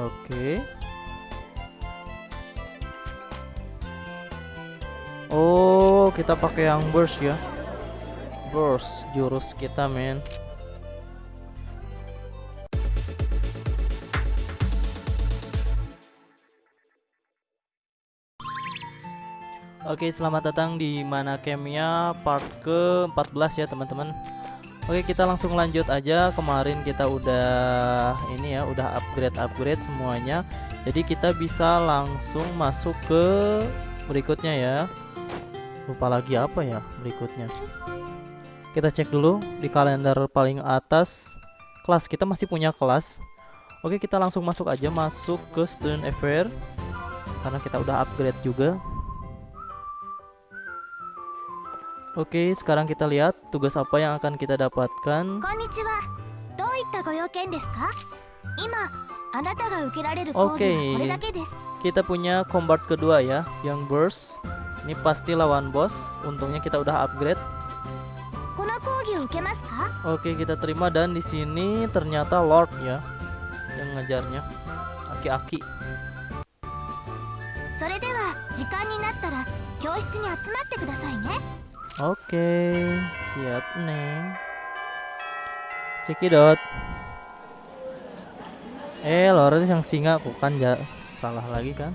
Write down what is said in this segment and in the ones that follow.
Oke. Oh, kita pakai yang burst ya. Burst jurus kita, men. Oke, selamat datang di Mana Kemia part ke-14 ya, teman-teman. Oke, kita langsung lanjut aja. Kemarin kita udah ini ya, udah upgrade-upgrade semuanya. Jadi kita bisa langsung masuk ke berikutnya ya. Lupa lagi apa ya berikutnya. Kita cek dulu di kalender paling atas. Kelas kita masih punya kelas. Oke, kita langsung masuk aja masuk ke student affair karena kita udah upgrade juga. Oke, sekarang kita lihat tugas apa yang akan kita dapatkan. こんにちはどういったご用件ですか今あなたが受けられる講義は Oke. これだけです Kita punya combat kedua ya, yang burst. Ini pasti lawan boss. Untungnya kita udah upgrade. この講義を受けますか Oke, kita terima dan di sini ternyata Lord ya yang ngajarnya. Aki-aki. それでは時間になったら教室に集まってくださいね Oke, siap neng. Cekidot. Eh, Lord yang singa bukan ya salah lagi kan?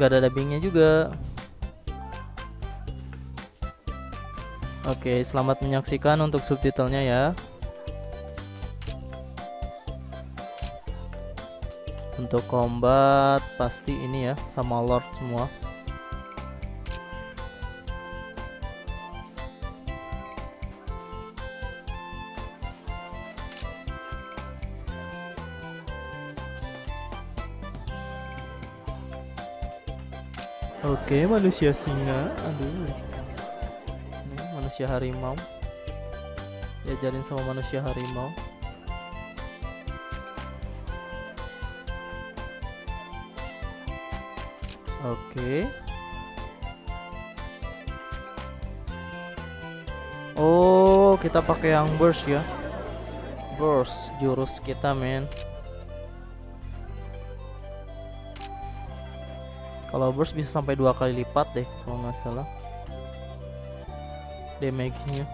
Gak ada dubbingnya juga. Oke, selamat menyaksikan untuk subtitlenya ya. Untuk combat pasti ini ya sama Lord semua. Oke, manusia singa. Aduh. Ini manusia harimau. Diajarin sama manusia harimau. Oke. Oh, kita pakai yang burst ya. Burst jurus kita, men. Kalau burst bisa sampai dua kali lipat deh kalau nggak salah. Damage-nya.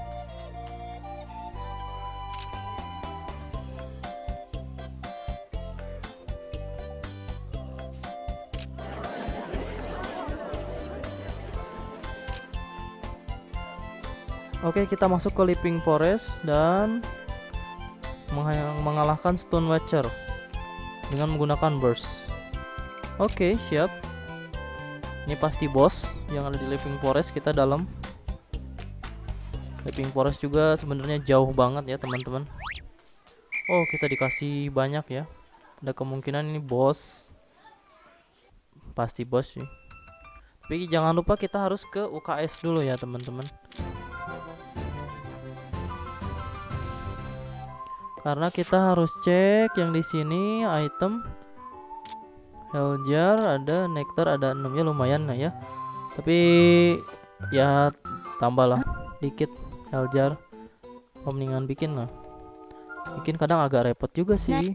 Oke, kita masuk ke Leaping Forest dan mengalahkan Stone Watcher dengan menggunakan burst. Oke, siap. Ini pasti bos yang ada di Living Forest kita dalam. Living Forest juga sebenarnya jauh banget ya teman-teman. Oh kita dikasih banyak ya. Ada kemungkinan ini bos. Pasti bos sih. Tapi jangan lupa kita harus ke UKS dulu ya teman-teman. Karena kita harus cek yang di sini item Heljar ada nektar ada 6 ya lumayan lah ya. Tapi ya tambah lah dikit Heljar mendingan bikin lah. Bikin kadang agak repot juga sih.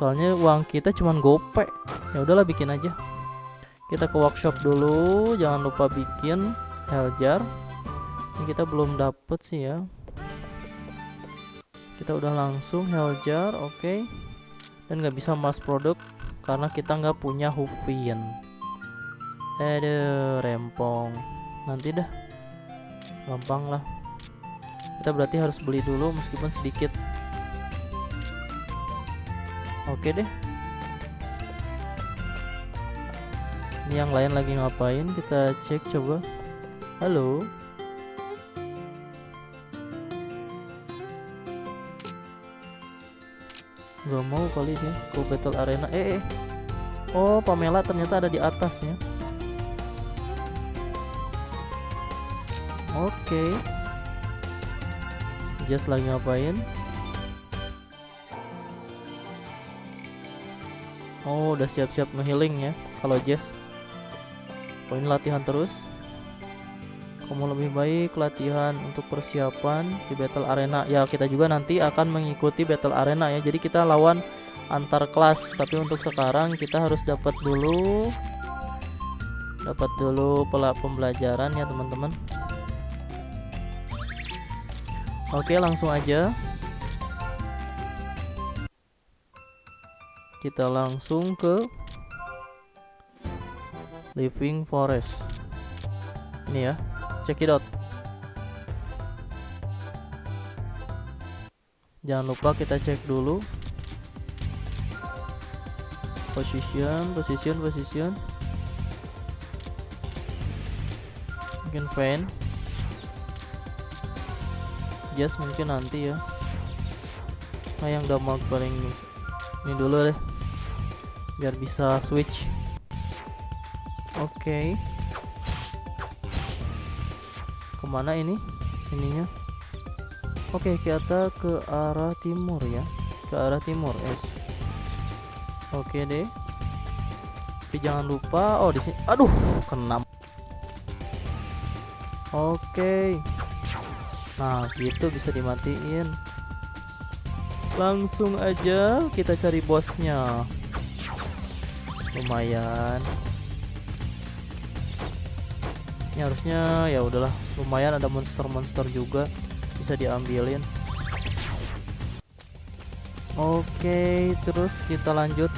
Soalnya uang kita cuman gope ya udahlah bikin aja. Kita ke workshop dulu jangan lupa bikin Heljar ini kita belum dapet sih ya. Kita udah langsung Heljar oke. Dan nggak bisa mass product karena kita nggak punya Hupin. Aduh, rempong. Nanti dah. Gampang lah. Kita berarti harus beli dulu meskipun sedikit. Oke deh. Ini yang lain lagi ngapain? Kita cek coba. Halo. Gak mau kali dia ke battle arena. Eh, eh. Oh Pamela ternyata ada di atas ya Oke. Just lagi ngapain? Oh udah siap-siap ngehealing ya Kalau Jess. Ini latihan terus kamu lebih baik latihan untuk persiapan di battle arena. Ya kita juga nanti akan mengikuti battle arena ya. Jadi kita lawan antar kelas. Tapi untuk sekarang kita harus dapat dulu dapat dulu pelak pembelajaran ya teman-teman. Oke langsung aja. Kita langsung ke living forest. Ini ya check it out. Jangan lupa kita cek dulu. Position position position. Mungkin fan. Just mungkin nanti ya. Nah yang damage paling ini dulu deh. Biar bisa switch. Oke. okay. Ke mana ini ininya oke kita ke arah timur ya ke arah timur es Oke deh. Tapi jangan lupa oh di sini. Aduh, kena. Oke. Nah, gitu bisa dimatiin. Langsung aja kita cari bosnya. Lumayan. Ini harusnya ya udahlah, lumayan ada monster-monster juga bisa diambilin. Oke, terus kita lanjut.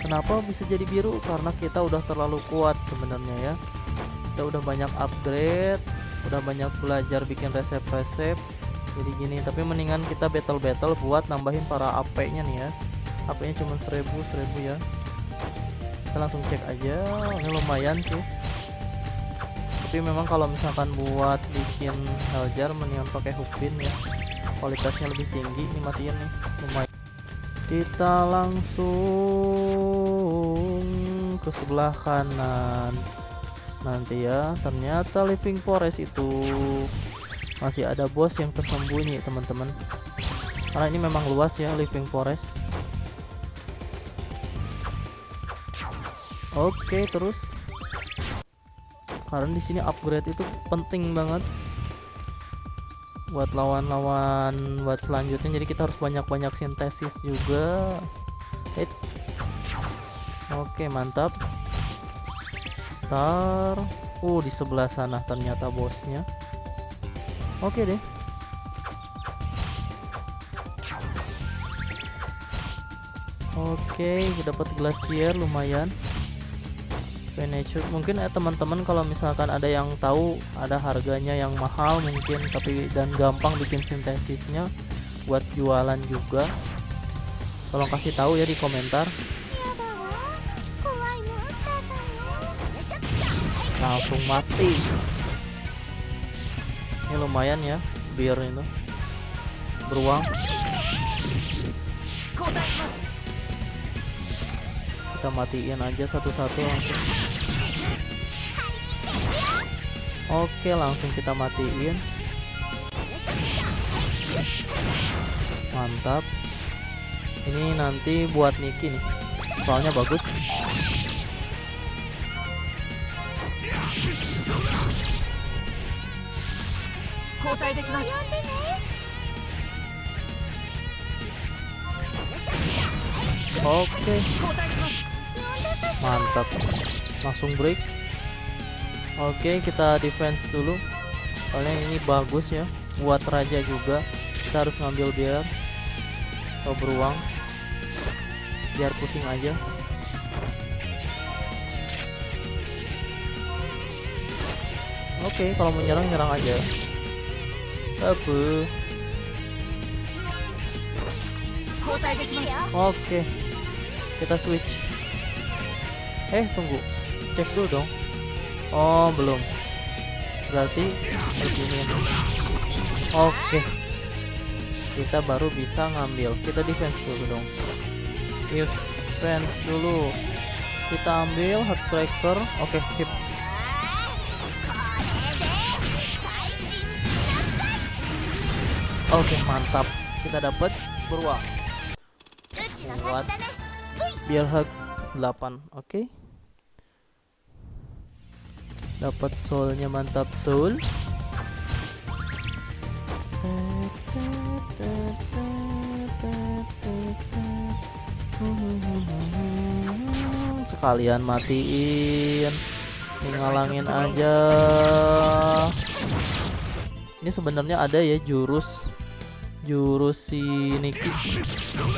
Kenapa bisa jadi biru? Karena kita udah terlalu kuat sebenarnya ya. Kita udah banyak upgrade, udah banyak belajar bikin resep-resep. Jadi gini, tapi mendingan kita battle-battle buat nambahin para AP-nya nih ya. AP-nya cuma 1000, 1000 ya. Kita langsung cek aja. Ini lumayan sih tapi memang kalau misalkan buat bikin heljar mendingan pakai hookpin ya kualitasnya lebih tinggi ini matiin nih lumayan kita langsung ke sebelah kanan nanti ya ternyata living forest itu masih ada bos yang tersembunyi teman-teman. Karena ini memang luas ya living forest. Oke terus. Karena di sini upgrade itu penting banget. Buat lawan-lawan buat selanjutnya. Jadi kita harus banyak-banyak sintesis juga. Hit. oke mantap. Star. Uh di sebelah sana ternyata bosnya oke deh. Oke dapat glacier lumayan. Veneture mungkin ya teman-teman kalau misalkan ada yang tahu ada harganya yang mahal mungkin tapi dan gampang bikin sintesisnya buat jualan juga. Tolong kasih tahu ya di komentar. Langsung mati ini lumayan ya biar itu beruang. Kita matiin aja satu-satu langsung. Oke langsung kita matiin. Mantap. Ini nanti buat Niki nih. Soalnya bagus Oke mantap langsung break oke kita defense dulu soalnya ini bagus ya buat raja juga kita harus ngambil biar oh, beruang biar pusing aja oke kalau menyerang nyerang aja apa oke kita switch. Eh tunggu. Cek dulu dong. Oh belum. Berarti begini. Oke. Kita baru bisa ngambil. Kita defense dulu dong. Defense dulu. Kita ambil heartbreaker oke sip oke mantap. Kita dapat beruang. Kuat biar hak 8 oke. Dapat soulnya mantap soul. Sekalian matiin. Ngalangin aja. Ini sebenarnya ada ya jurus jurus si Niki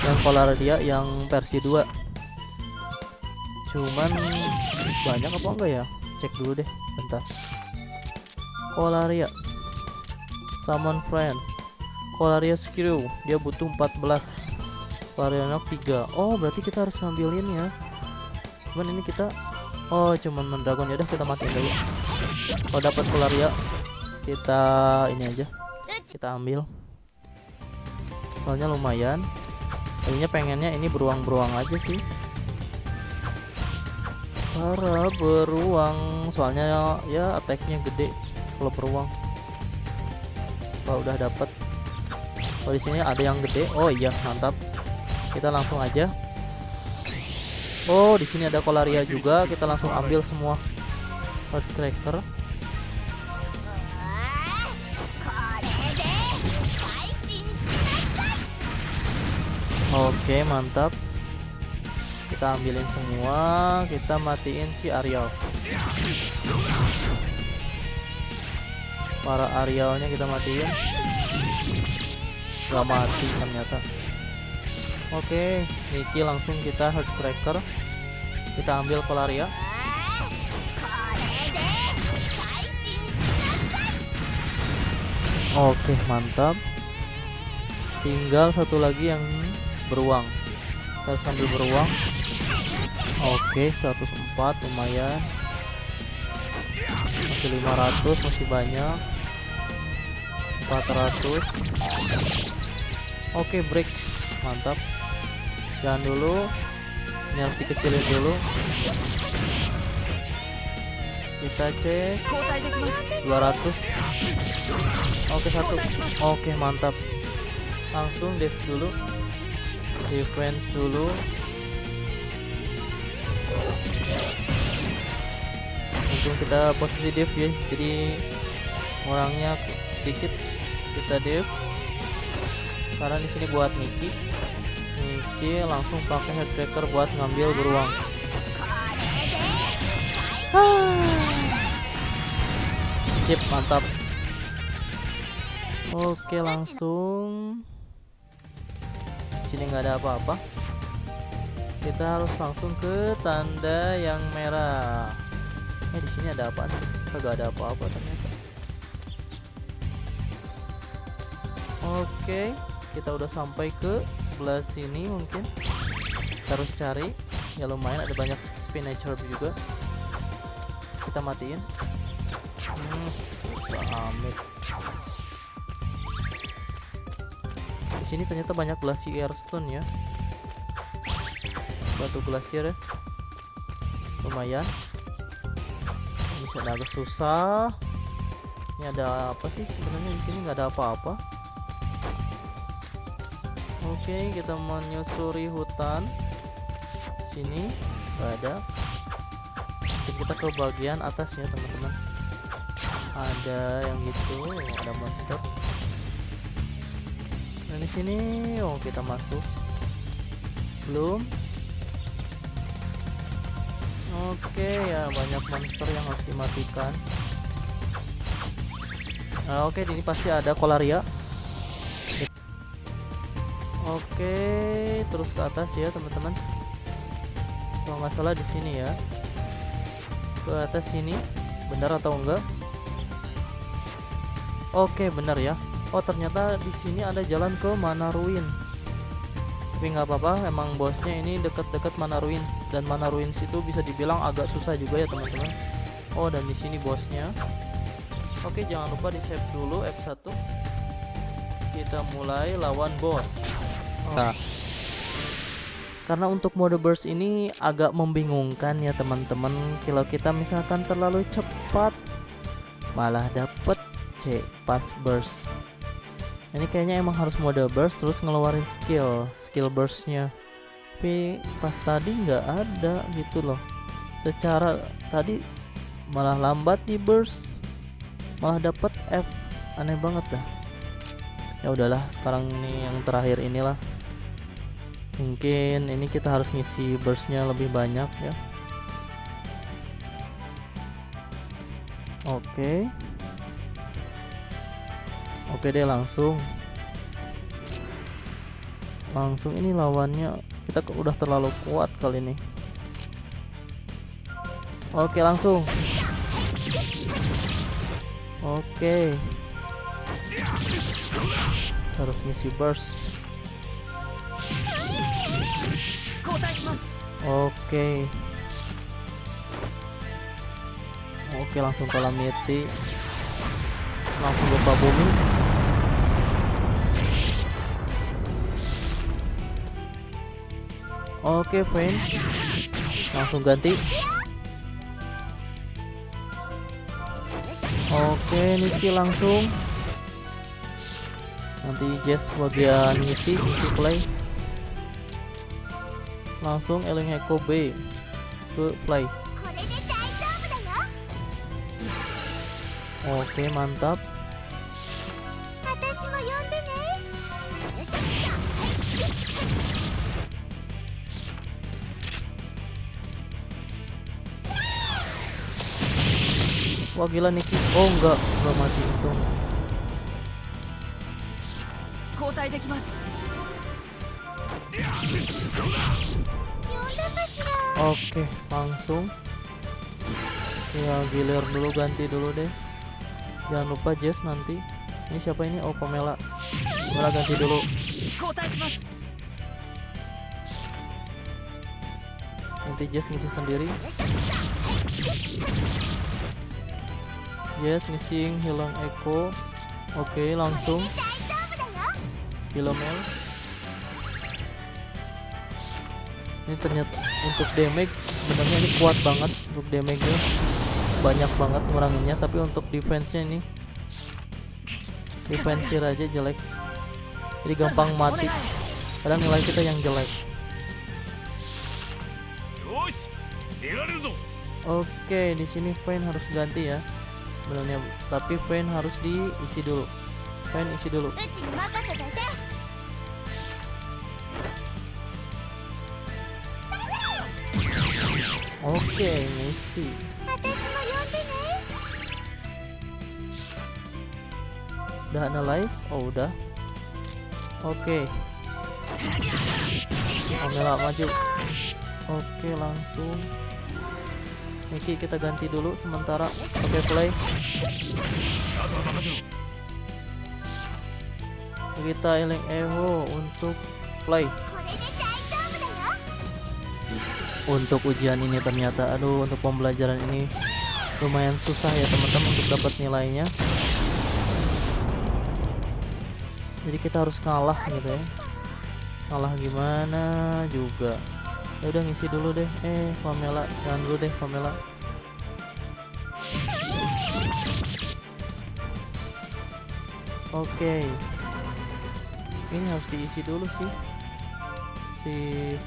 yang dia yang versi 2 cuman banyak apa enggak ya? Cek dulu deh bentar. Kolaria. Summon Friend. Kolaria Skill dia butuh 14 Kolaria 3 oh berarti kita harus ngambilin ya. Cuman ini kita oh cuman mendragon. Udah kita matiin dulu. Kalau dapat Kolaria. Kita ini aja. Kita ambil soalnya lumayan. Tadinya pengennya ini beruang-beruang aja sih. Para beruang. Soalnya ya, ya attacknya gede kalau beruang. Kalau udah dapet. Kalau di sini ada yang gede. Oh iya mantap. Kita langsung aja. Oh di sini ada kolaria juga. Kita langsung ambil semua. Hard cracker Oke mantap. Kita ambilin semua. Kita matiin si Ariel. Para Arielnya kita matiin. Gak mati ternyata. Oke Niki langsung kita Heartbreaker. Kita ambil Polaria Oke mantap. Tinggal satu lagi yang beruang. Kita harus ambil beruang. Oke 104 lumayan. Masih 500 masih banyak. 400 oke break. Mantap. Jangan dulu. Ini harus dikecilin dulu. Kita cek. 200 oke satu. Oke mantap. Langsung dev dulu defense dulu. Untung kita posisi div ya jadi orangnya sedikit kita div karena di sini buat Niki. Niki langsung pakai headcracker buat ngambil beruang. Sip, mantap. Oke langsung sini nggak ada apa-apa. Kita harus langsung ke tanda yang merah. Eh di sini ada apa sih? Kagak ada apa-apa ternyata? Oke kita udah sampai ke sebelah sini mungkin. Kita harus cari. Ya lumayan ada banyak spinach herb juga. Kita matiin. Hmm, amit sini ternyata banyak glacier stone ya. Batu glacier ya. Lumayan. Ini agak susah. Ini ada apa sih sebenarnya di sini? Nggak ada apa-apa. Oke kita menyusuri hutan. Sini nggak ada. Jadi kita ke bagian atas ya teman-teman. Ada yang gitu ada monster Nah di sini, oh kita masuk. Belum. Oke ya banyak monster yang harus dimatikan. Nah, oke ini pasti ada kolaria. Oke terus ke atas ya teman-teman. Kalau nggak salah di sini ya. Ke atas sini, benar atau enggak? Oke benar ya oh ternyata di sini ada jalan ke Mana Ruins. Tapi nggak apa-apa emang bosnya ini deket-deket Mana Ruins. Dan Mana Ruins itu bisa dibilang agak susah juga ya teman-teman. Oh dan di sini bosnya. Oke jangan lupa di save dulu F1 kita mulai lawan bos. Oh. nah karena untuk mode burst ini agak membingungkan ya teman-teman. Kalau kita misalkan terlalu cepat malah dapet C pas burst ini kayaknya emang harus mode burst terus ngeluarin skill skill burstnya. Tapi pas tadi nggak ada gitu loh. Secara tadi malah lambat di burst malah dapat F. Aneh banget dah. Ya udahlah sekarang ini yang terakhir inilah. Mungkin ini kita harus ngisi burstnya lebih banyak ya. Oke oke deh langsung. Langsung ini lawannya kita udah terlalu kuat kali ini. Oke langsung. Oke. Harus misi burst. Oke. Oke langsung calamity langsung lupa bumi Oke, okay, friend. Langsung ganti. Oke, okay, Niki langsung. Nanti Jess bagian ngisi, ngisi play. Langsung Eling Echo B ke play. Oke, mantap. Wah gila Niki. Oh enggak, enggak mati itu Oke, langsung. Ya giler dulu ganti dulu deh. Jangan lupa Jess nanti. Ini siapa ini? Oh Pamela. Pamela ganti dulu. Nanti Jess ngisi sendiri yes missing hilang echo. Oke okay, langsung hilomel ini ternyata untuk damage sebenarnya ini kuat banget untuk damage -nya. banyak banget nguranginnya tapi untuk defense nya ini defense aja jelek. Jadi gampang mati. Kadang nilai kita yang jelek. Oke okay, di sini Pain harus ganti ya sebenarnya tapi fan harus diisi dulu. Fan isi dulu. Oke okay, ngisi. Udah analyze? Oh udah. Oke. Okay. Amela maju. Oke okay, langsung. Niki kita ganti dulu sementara. Oke okay, play. Kita eling Evo untuk play. Untuk ujian ini ternyata aduh untuk pembelajaran ini lumayan susah ya teman-teman untuk dapat nilainya. Jadi kita harus kalah gitu ya. Kalah gimana juga Ya udah ngisi dulu deh. Eh, Pamela, jangan dulu deh Pamela. Oke. Ini harus diisi dulu sih. Si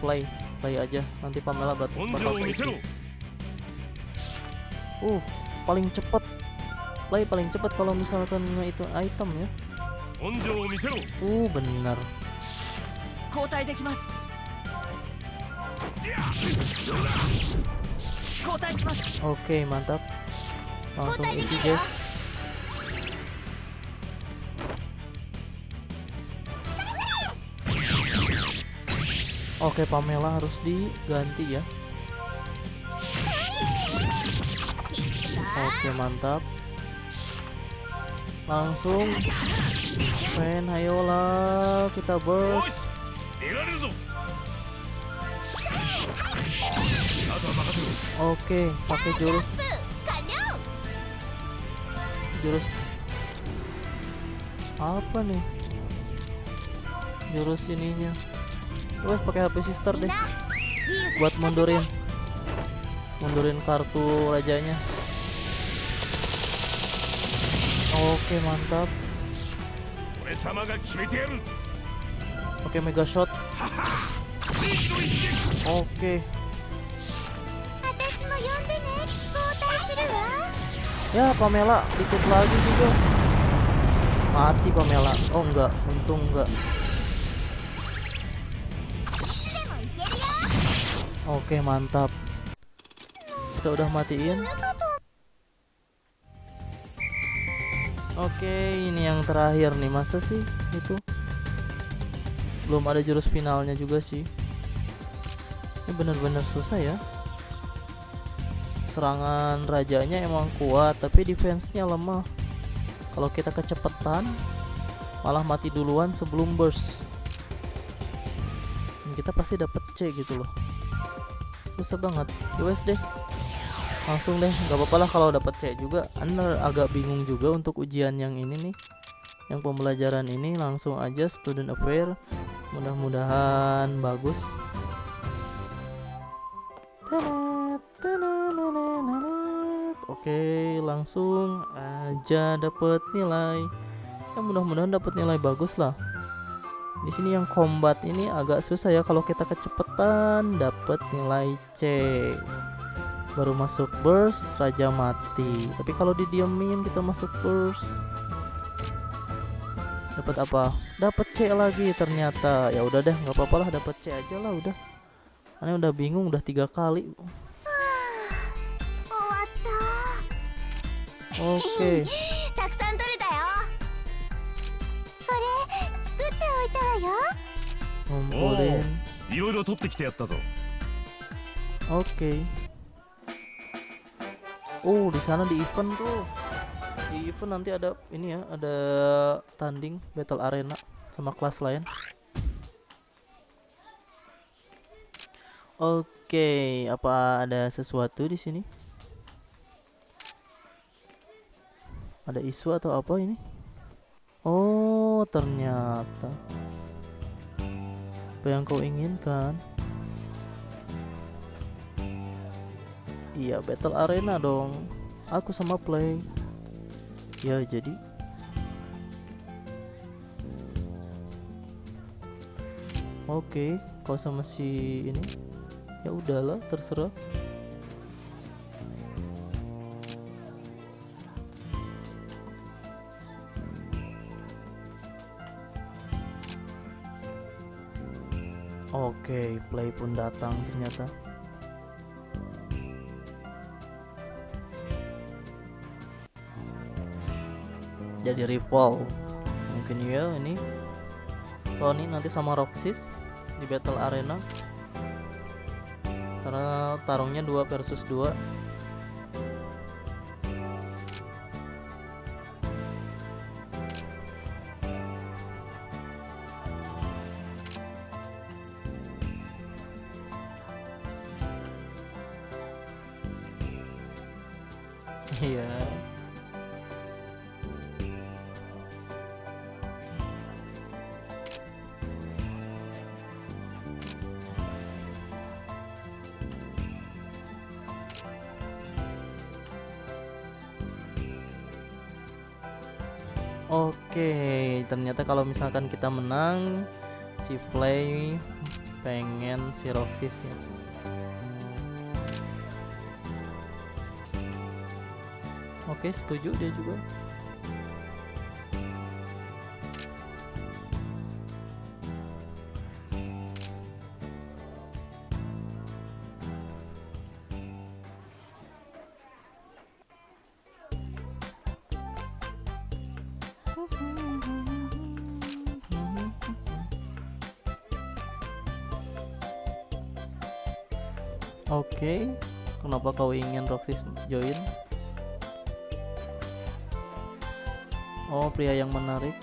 play, play aja. Nanti Pamela bat 根 bakal 性を見せろ keisi. Uh, paling cepet play paling cepet kalau misalkan itu item ya. 根性を見せろ Uh, benar. 交代できます Oke, mantap. Langsung isi ya. guys. Oke, Pamela harus diganti ya. Oke, mantap. Langsung Fen, ayolah kita burst. Oke, pakai jurus. Jurus apa nih? Jurus ininya. Wes pakai HP sister deh. Buat mundurin. Mundurin kartu rajanya. Oke, mantap. Oke, mega shot. Oke. Ya Pamela ikut lagi juga Mati Pamela. Oh enggak. Untung enggak. Oke mantap. Kita udah matiin. Oke ini yang terakhir nih. Masa sih itu? Belum ada jurus finalnya juga sih. Ini bener-bener susah ya. Serangan rajanya emang kuat, tapi defense-nya lemah. Kalau kita kecepatan, malah mati duluan sebelum burst. Dan kita pasti dapet C gitu loh. Susah banget. Yowes deh. Langsung deh, nggak apa-apa lah kalau dapet C juga. Anda agak bingung juga untuk ujian yang ini nih. Yang pembelajaran ini langsung aja student affair. Mudah-mudahan bagus. Tenenenenet. Oke, langsung aja dapet nilai. Ya mudah-mudahan dapat nilai bagus lah. Di sini yang combat ini agak susah ya kalau kita kecepatan dapat nilai C. Baru masuk burst raja mati. Tapi kalau didiemin kita masuk burst dapat apa? Dapat C lagi ternyata. Ya udah deh, nggak apa-apa lah dapat C aja lah udah. Aneh udah bingung udah tiga kali. Oke. たくさん取れたよこれ作っておいたわよ Ngumpulin. いろいろ取ってきてやったぞ Oke. Oh, di sana di event tuh. Di event nanti ada ini ya, ada tanding battle arena sama kelas lain. Oke, apa ada sesuatu di sini? Ada isu atau apa ini? Oh, ternyata apa yang kau inginkan? Iya, battle arena dong. Aku sama play. Ya, jadi Oke, kau sama si ini. Ya udahlah, terserah. Oke, play pun datang ternyata. Jadi rival. Mungkin ya ini Tony nanti sama Roxys di battle arena. Karena tarungnya 2 versus 2. Iya. Oke, ternyata kalau misalkan kita menang, si Play pengen si Roxys ya. Oke, setuju dia juga. Oke, kenapa kau ingin Roxys join? Oh, pria yang menarik.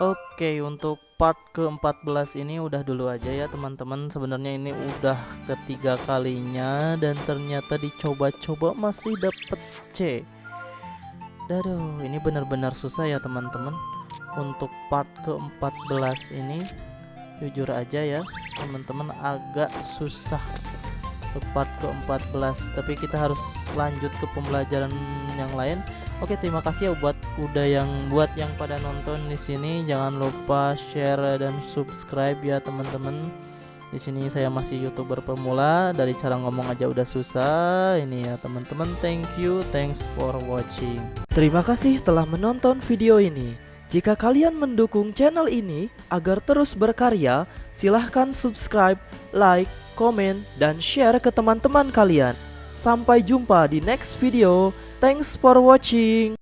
Oke, untuk part ke-14 ini udah dulu aja ya teman-teman. Sebenarnya ini udah ketiga kalinya dan ternyata dicoba-coba masih dapet C. Daduh, ini benar-benar susah ya teman-teman. Untuk part ke-14 ini jujur aja ya, teman-teman agak susah untuk part ke-14, tapi kita harus lanjut ke pembelajaran yang lain Oke, terima kasih ya buat udah yang buat yang pada nonton di sini. Jangan lupa share dan subscribe ya teman-teman. Di sini saya masih youtuber pemula. Dari cara ngomong aja udah susah. Ini ya teman-teman. Thank you, thanks for watching. Terima kasih telah menonton video ini. Jika kalian mendukung channel ini agar terus berkarya, silahkan subscribe, like, komen, dan share ke teman-teman kalian. Sampai jumpa di next video. Thanks for watching.